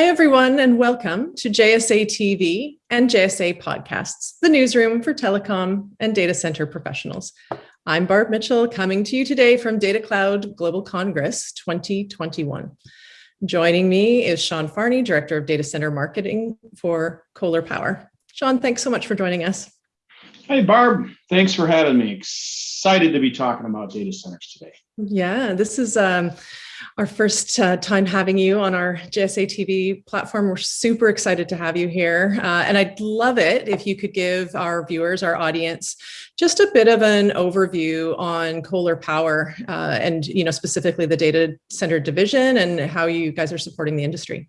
Hi, everyone, and welcome to JSA TV and JSA Podcasts, the newsroom for telecom and data center professionals. I'm Barb Mitchell, coming to you today from Data Cloud Global Congress 2021. Joining me is Sean Farney, Director of Data Center Marketing for Kohler Power. Sean, thanks so much for joining us. Hey, Barb, thanks for having me. Excited to be talking about data centers today. Yeah, this is um, our first uh, time having you on our JSA TV platform. We're super excited to have you here. Uh, and I'd love it if you could give our viewers, our audience, just a bit of an overview on Kohler Power uh, and, you know, specifically the data center division and how you guys are supporting the industry.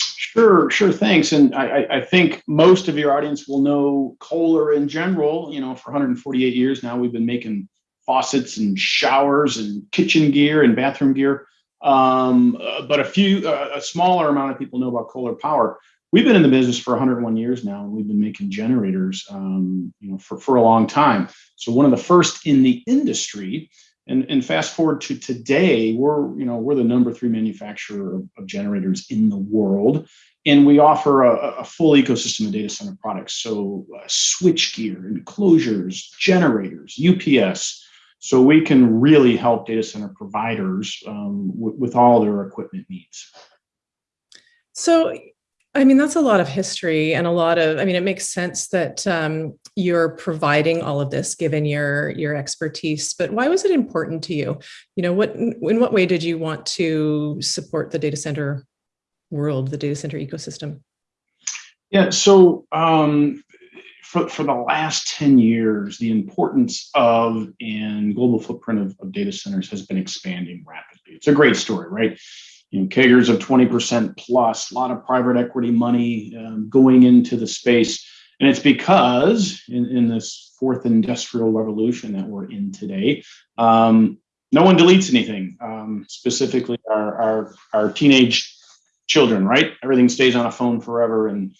Sure, sure, thanks. And I, I think most of your audience will know Kohler in general. You know, for 148 years now, we've been making faucets and showers and kitchen gear and bathroom gear. Um, uh, but a few, uh, a smaller amount of people know about Kohler Power. We've been in the business for 101 years now, and we've been making generators, um, you know, for, for a long time. So one of the first in the industry, and, and fast forward to today, we're, you know, we're the number three manufacturer of, of generators in the world. And we offer a, a, full ecosystem of data center products. So uh, switch gear, enclosures, generators, UPS, so we can really help data center providers um, with all their equipment needs. So, I mean, that's a lot of history and a lot of, I mean, it makes sense that um, you're providing all of this given your, your expertise, but why was it important to you? You know, what, in what way did you want to support the data center world, the data center ecosystem? Yeah, so um, for, for the last 10 years, the importance of and global footprint of, of data centers has been expanding rapidly. It's a great story, right? You know, CAGRs of 20% plus, a lot of private equity money um, going into the space. And it's because in, in this fourth industrial revolution that we're in today, um, no one deletes anything, um, specifically our, our, our teenage children, right? Everything stays on a phone forever. And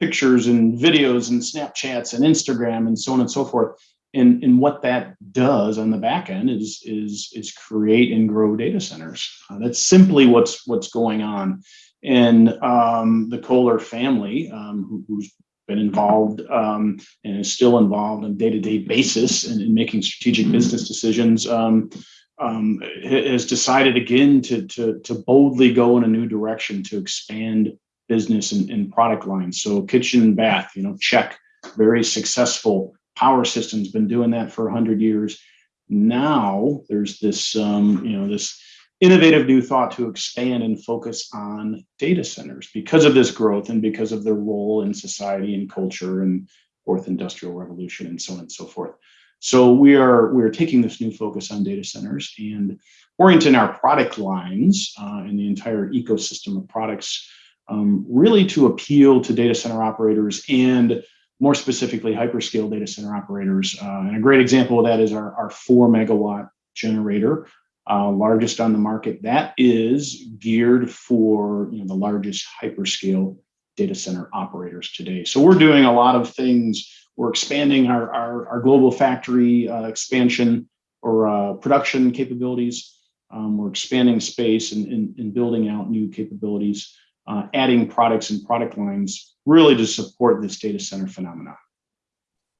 pictures and videos and Snapchats and Instagram and so on and so forth. And, and what that does on the back end is, is, is create and grow data centers. Uh, that's simply what's, what's going on. And um, the Kohler family, um, who, who's been involved um, and is still involved on a day-to-day basis in, in, making strategic business decisions, um, um, has decided again to, to, to boldly go in a new direction to expand business and, and product lines. So kitchen and bath, you know, check, very successful. Power systems been doing that for 100 years. Now there's this, um, you know, this innovative new thought to expand and focus on data centers because of this growth and because of their role in society and culture and fourth industrial revolution and so on and so forth. So we are we're taking this new focus on data centers and orienting our product lines uh, and the entire ecosystem of products um, really to appeal to data center operators and more specifically hyperscale data center operators. Uh, and a great example of that is our, our four megawatt generator, uh, largest on the market. That is geared for you know, the largest hyperscale data center operators today. So we're doing a lot of things. We're expanding our, our, our global factory uh, expansion or uh, production capabilities. Um, we're expanding space and, and, and building out new capabilities uh, adding products and product lines really to support this data center phenomena.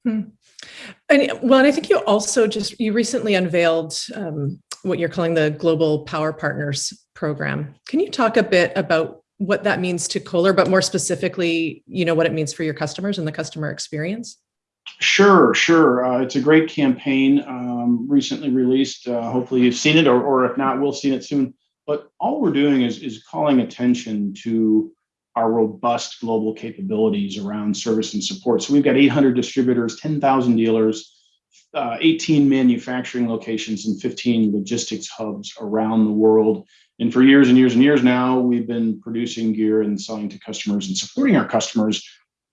Hmm. And well, and I think you also just, you recently unveiled um, what you're calling the Global Power Partners Program. Can you talk a bit about what that means to Kohler, but more specifically, you know, what it means for your customers and the customer experience? Sure, sure. Uh, it's a great campaign um, recently released. Uh, hopefully you've seen it, or, or if not, we'll see it soon. But all we're doing is, is calling attention to our robust global capabilities around service and support. So we've got 800 distributors, 10,000 dealers, uh, 18 manufacturing locations and 15 logistics hubs around the world. And for years and years and years now, we've been producing gear and selling to customers and supporting our customers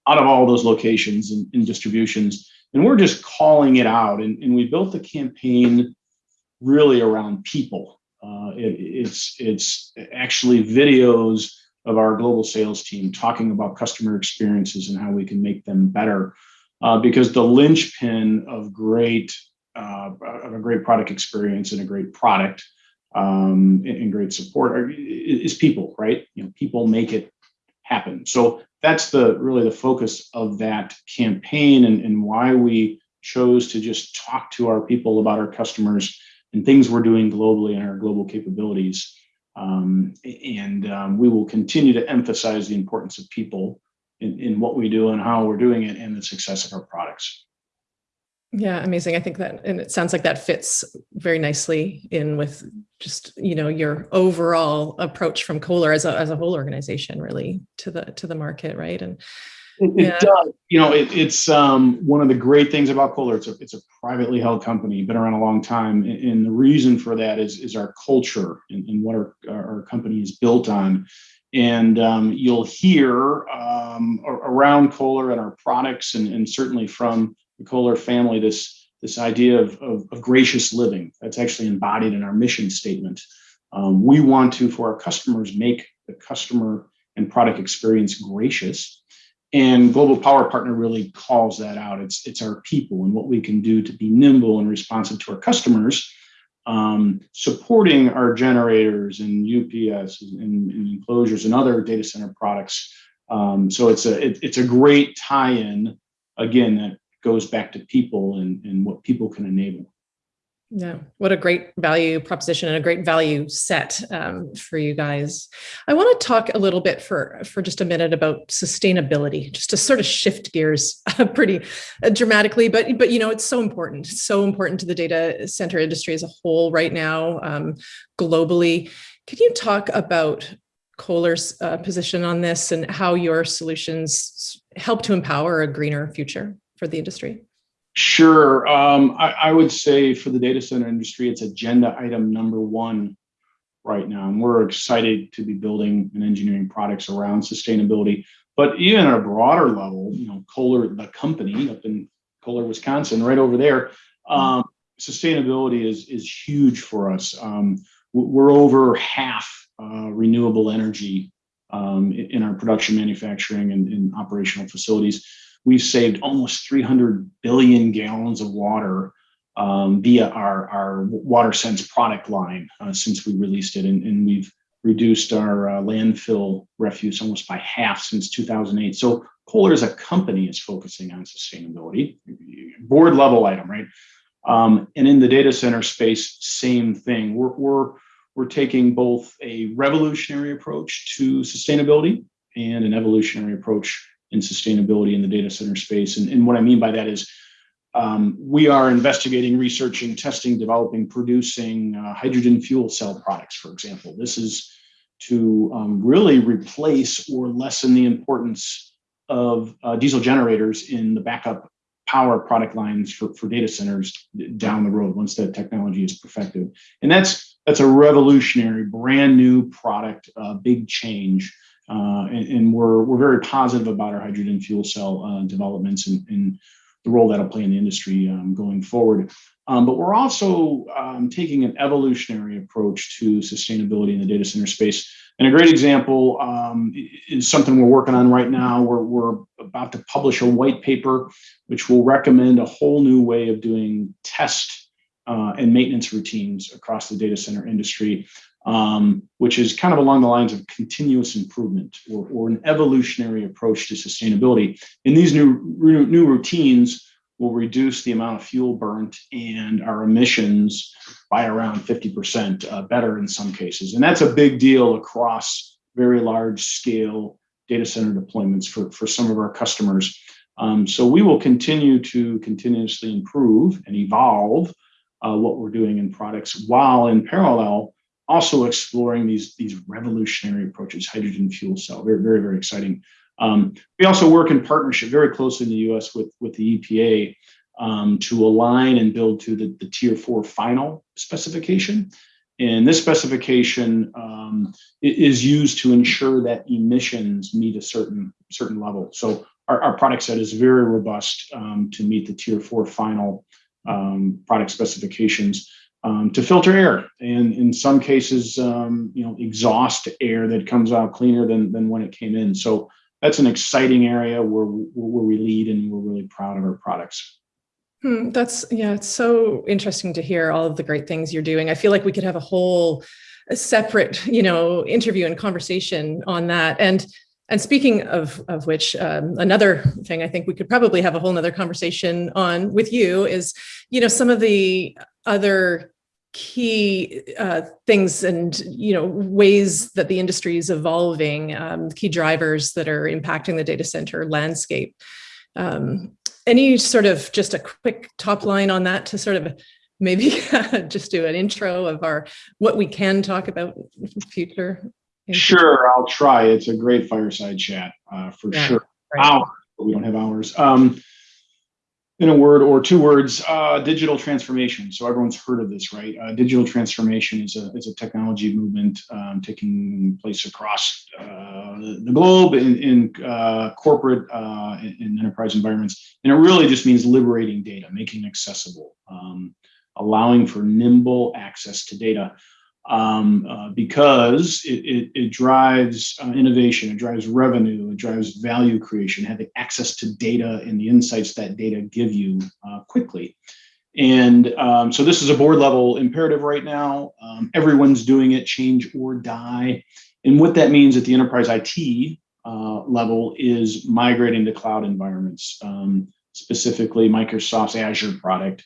out of all those locations and, and distributions. And we're just calling it out. And, and we built the campaign really around people uh, it, it's, it's actually videos of our global sales team talking about customer experiences and how we can make them better. Uh, because the linchpin of great uh, of a great product experience and a great product um, and, and, great support are, is people, right? You know, people make it happen. So that's the really the focus of that campaign and, and why we chose to just talk to our people about our customers and things we're doing globally and our global capabilities. Um, and um, we will continue to emphasize the importance of people in, in what we do and how we're doing it and the success of our products. Yeah, amazing. I think that, and it sounds like that fits very nicely in with just, you know, your overall approach from Kohler as a, as a whole organization really to the, to the market, right? And it, it yeah. does, you know, it, it's um, one of the great things about Kohler. It's a, it's a privately held company, been around a long time. And, the reason for that is, is our culture and, and what our, our company is built on. And um, you'll hear um, around Kohler and our products and, and certainly from the Kohler family this this idea of, of, of, gracious living that's actually embodied in our mission statement. Um, we want to, for our customers, make the customer and product experience gracious. And Global Power Partner really calls that out. It's, it's our people and what we can do to be nimble and responsive to our customers, um, supporting our generators and UPS and, and, enclosures and other data center products. Um, so it's a, it, it's a great tie-in, again, that goes back to people and, and what people can enable. Yeah, what a great value proposition and a great value set um, for you guys. I want to talk a little bit for for just a minute about sustainability, just to sort of shift gears uh, pretty uh, dramatically. But but you know it's so important, it's so important to the data center industry as a whole right now, um, globally. Can you talk about Kohler's uh, position on this and how your solutions help to empower a greener future? for the industry? Sure. Um, I, I, would say for the data center industry, it's agenda item number one right now. And we're excited to be building and engineering products around sustainability. But even at a broader level, you know, Kohler, the company up in Kohler, Wisconsin, right over there, um, sustainability is, is huge for us. Um, we're over half uh, renewable energy um, in our production, manufacturing, and, and operational facilities we've saved almost 300 billion gallons of water um, via our, our WaterSense product line uh, since we released it. And, and we've reduced our uh, landfill refuse almost by half since 2008. So Kohler as a company is focusing on sustainability, board level item, right? Um, and in the data center space, same thing. We're, we're, we're taking both a revolutionary approach to sustainability and an evolutionary approach and sustainability in the data center space. And, and what I mean by that is um, we are investigating, researching, testing, developing, producing uh, hydrogen fuel cell products, for example. This is to um, really replace or lessen the importance of uh, diesel generators in the backup power product lines for, for data centers down the road once that technology is perfected. And that's that's a revolutionary, brand new product, uh, big change uh, and, and, we're, we're very positive about our hydrogen fuel cell uh, developments and, and, the role that'll play in the industry um, going forward. Um, but we're also um, taking an evolutionary approach to sustainability in the data center space. And a great example um, is something we're working on right now. We're, we're about to publish a white paper, which will recommend a whole new way of doing test uh, and maintenance routines across the data center industry um, which is kind of along the lines of continuous improvement or, or an evolutionary approach to sustainability. And these new, new routines will reduce the amount of fuel burnt and our emissions by around 50% uh, better in some cases. And that's a big deal across very large scale data center deployments for, for some of our customers. Um, so we will continue to continuously improve and evolve uh, what we're doing in products while in parallel also exploring these, these revolutionary approaches, hydrogen fuel cell, very, very, very exciting. Um, we also work in partnership very closely in the US with, with the EPA um, to align and build to the, the tier four final specification. And this specification um, is used to ensure that emissions meet a certain certain level. So our, our product set is very robust um, to meet the tier four final um, product specifications um, to filter air and in some cases, um, you know, exhaust air that comes out cleaner than, than when it came in. So that's an exciting area where, where we lead and we're really proud of our products. Hmm, that's, yeah, it's so interesting to hear all of the great things you're doing. I feel like we could have a whole a separate, you know, interview and conversation on that. And And speaking of, of which, um, another thing I think we could probably have a whole nother conversation on with you is, you know, some of the other key uh, things and you know ways that the industry is evolving, um, key drivers that are impacting the data center landscape. Um, any sort of just a quick top line on that to sort of maybe just do an intro of our what we can talk about future. Sure, I'll try. It's a great fireside chat uh, for yeah, sure. Right. Hours, but we don't have hours. Um, in a word or two words, uh, digital transformation. So everyone's heard of this, right? Uh, digital transformation is a, is a technology movement um, taking place across uh, the globe in, in uh, corporate and uh, enterprise environments. And it really just means liberating data, making accessible, um, allowing for nimble access to data um, uh, because it, it, it drives uh, innovation, it drives revenue, it drives value creation, having access to data and the insights that data give you uh, quickly. And um, so this is a board level imperative right now. Um, everyone's doing it, change or die. And what that means at the enterprise IT uh, level is migrating to cloud environments, um, specifically Microsoft's Azure product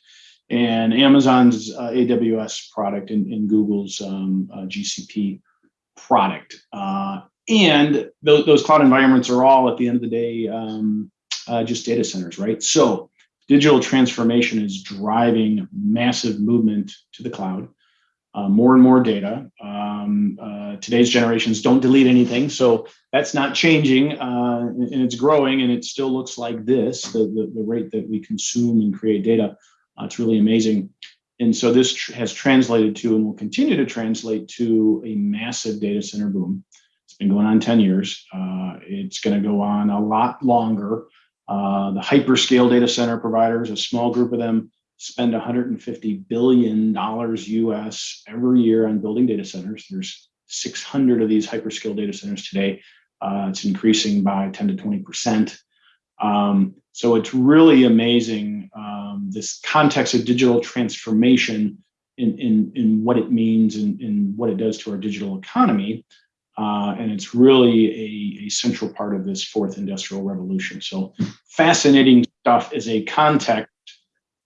and Amazon's uh, AWS product and, and Google's um, uh, GCP product. Uh, and th those cloud environments are all, at the end of the day, um, uh, just data centers, right? So digital transformation is driving massive movement to the cloud. Uh, more and more data. Um, uh, today's generations don't delete anything, so that's not changing, and it's growing, and it still looks like this, the, the, the rate that we consume and create data uh, it's really amazing. And so this tr has translated to and will continue to translate to a massive data center boom. It's been going on 10 years. Uh, it's going to go on a lot longer. Uh, the hyperscale data center providers, a small group of them, spend 150 billion dollars US every year on building data centers. There's 600 of these hyperscale data centers today. Uh, it's increasing by 10 to 20 percent. Um, so it's really amazing um, this context of digital transformation in, in, in what it means and, and what it does to our digital economy. Uh, and it's really a, a central part of this fourth industrial revolution. So fascinating stuff as a context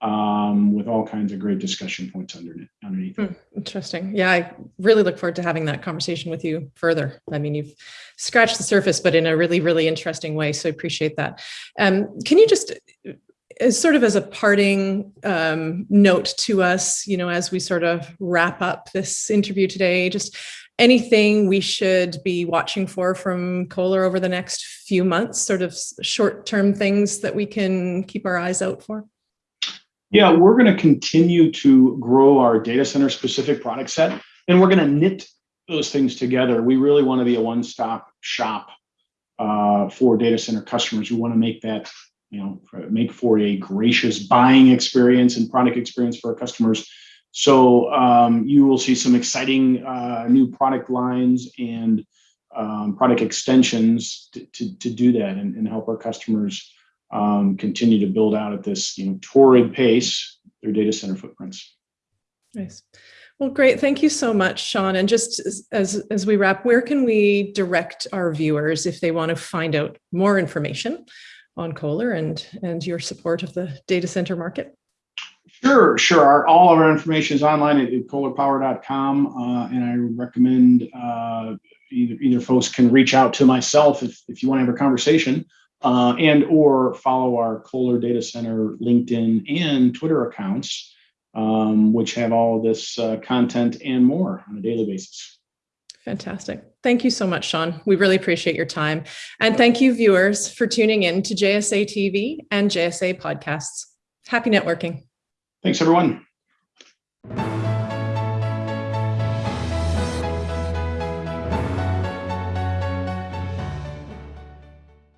um, with all kinds of great discussion points underneath. underneath. Hmm, interesting. Yeah, I really look forward to having that conversation with you further. I mean, you've scratched the surface, but in a really, really interesting way. So I appreciate that. Um, can you just, as sort of as a parting um, note to us, you know, as we sort of wrap up this interview today, just anything we should be watching for from Kohler over the next few months, sort of short-term things that we can keep our eyes out for? Yeah, we're going to continue to grow our data center specific product set, and we're going to knit those things together. We really want to be a one-stop shop uh, for data center customers. We want to make that, you know, make for a gracious buying experience and product experience for our customers. So um, you will see some exciting uh, new product lines and um, product extensions to, to, to do that and, and help our customers um, continue to build out at this you know, torrid pace their data center footprints. Nice. Well, great. Thank you so much, Sean. And just as, as we wrap, where can we direct our viewers if they want to find out more information on Kohler and, and your support of the data center market? Sure, sure. Our, all of our information is online at, at kohlerpower.com. Uh, and I recommend uh, either, either folks can reach out to myself if, if you want to have a conversation uh, and or follow our Kohler Data Center LinkedIn and Twitter accounts, um, which have all of this uh, content and more on a daily basis. Fantastic. Thank you so much, Sean. We really appreciate your time. And thank you, viewers, for tuning in to JSA TV and JSA podcasts. Happy networking. Thanks, everyone.